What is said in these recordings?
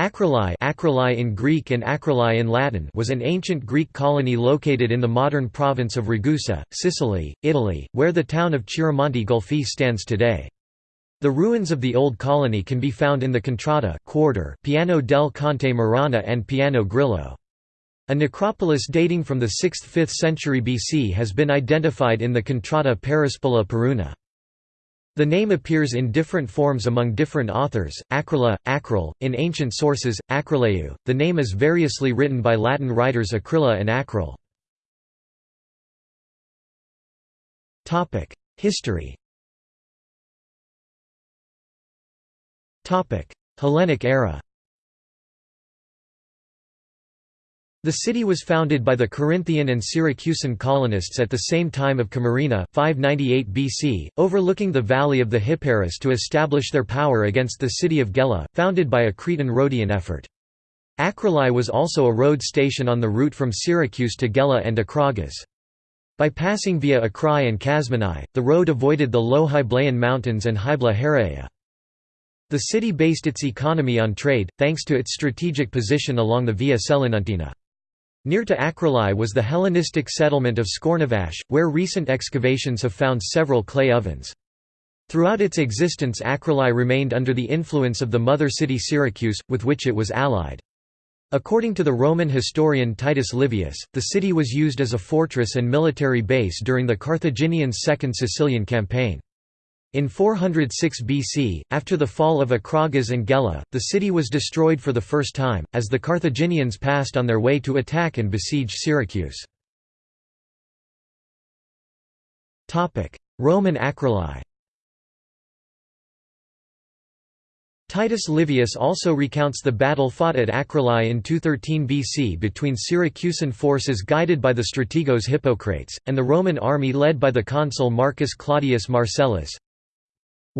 Akrillai, Akrillai in Greek and Akrillai in Latin was an ancient Greek colony located in the modern province of Ragusa, Sicily, Italy, where the town of Chiaramonte Gulfi stands today. The ruins of the old colony can be found in the Contrada quarter, Piano del Conte Marana and Piano Grillo. A necropolis dating from the 6th–5th century BC has been identified in the Contrada Perispola Peruna. The name appears in different forms among different authors, Acrola, Acrol, in ancient sources, Acroleu. The name is variously written by Latin writers Aquila and Acrol. History Hellenic era The city was founded by the Corinthian and Syracusan colonists at the same time of Camarina 598 BC, overlooking the valley of the Hyparis to establish their power against the city of Gela, founded by a Cretan-Rhodian effort. Akrillai was also a road station on the route from Syracuse to Gela and Acragas. By passing via Acrae and Kasmenai, the road avoided the low Hyblaean mountains and Hybla Heraea. The city based its economy on trade, thanks to its strategic position along the Via Selinuntina. Near to Akrillai was the Hellenistic settlement of Scornavacche, where recent excavations have found several clay ovens. Throughout its existence Akrillai remained under the influence of the mother city Syracuse, with which it was allied. According to the Roman historian Titus Livius, the city was used as a fortress and military base during the Carthaginians' Second Sicilian campaign. In 406 BC, after the fall of Acragas and Gela, the city was destroyed for the first time, as the Carthaginians passed on their way to attack and besiege Syracuse. Roman acroli Titus Livius also recounts the battle fought at Acroli in 213 BC between Syracusan forces guided by the strategos Hippocrates, and the Roman army led by the consul Marcus Claudius Marcellus.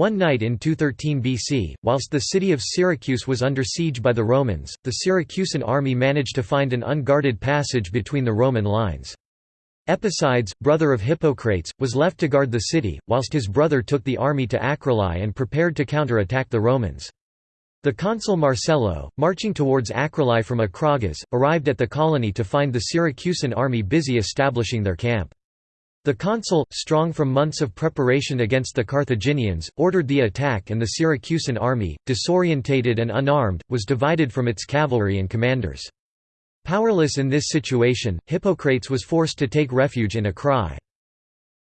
One night in 213 BC, whilst the city of Syracuse was under siege by the Romans, the Syracusan army managed to find an unguarded passage between the Roman lines. Epicides, brother of Hippocrates, was left to guard the city, whilst his brother took the army to Acroli and prepared to counter-attack the Romans. The consul Marcello, marching towards Acroli from Acragas, arrived at the colony to find the Syracusan army busy establishing their camp. The consul, strong from months of preparation against the Carthaginians, ordered the attack and the Syracusan army, disorientated and unarmed, was divided from its cavalry and commanders. Powerless in this situation, Hippocrates was forced to take refuge in Acrae.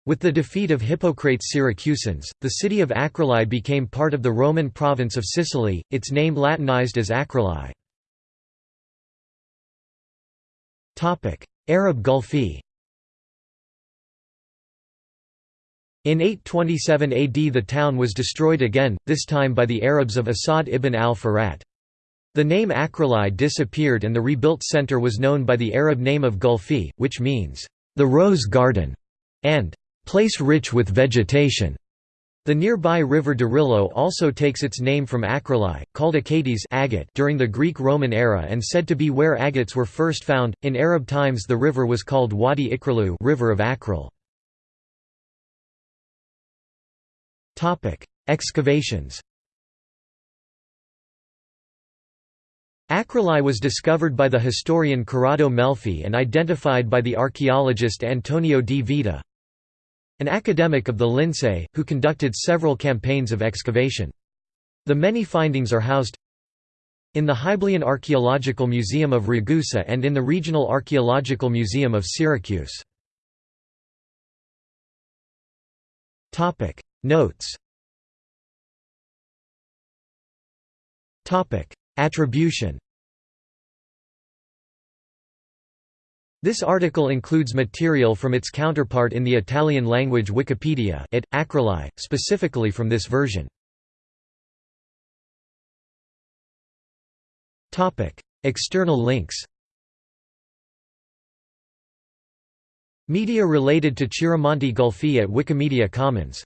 With the defeat of Hippocrates' Syracusans, the city of Acroli became part of the Roman province of Sicily, its name Latinized as Acroli. Arab Gulfi In 827 AD the town was destroyed again, this time by the Arabs of Asad ibn al-Furat. The name Acroli disappeared and the rebuilt center was known by the Arab name of Gulfi, which means, "...the rose garden", and "...place rich with vegetation". The nearby river Dirillo also takes its name from Acroli, called Achates agate during the Greek-Roman era and said to be where agates were first found. In Arab times the river was called Wadi Ikralu river of Akril. Excavations Acroli was discovered by the historian Corrado Melfi and identified by the archaeologist Antonio di Vita, an academic of the Lincei, who conducted several campaigns of excavation. The many findings are housed in the Hyblaean Archaeological Museum of Ragusa and in the Regional Archaeological Museum of Syracuse. Notes. Attribution. This article includes material from its counterpart in the Italian language Wikipedia it, Acroli, specifically from this version. External links. Media related to Chiaramonte Gulfi at Wikimedia Commons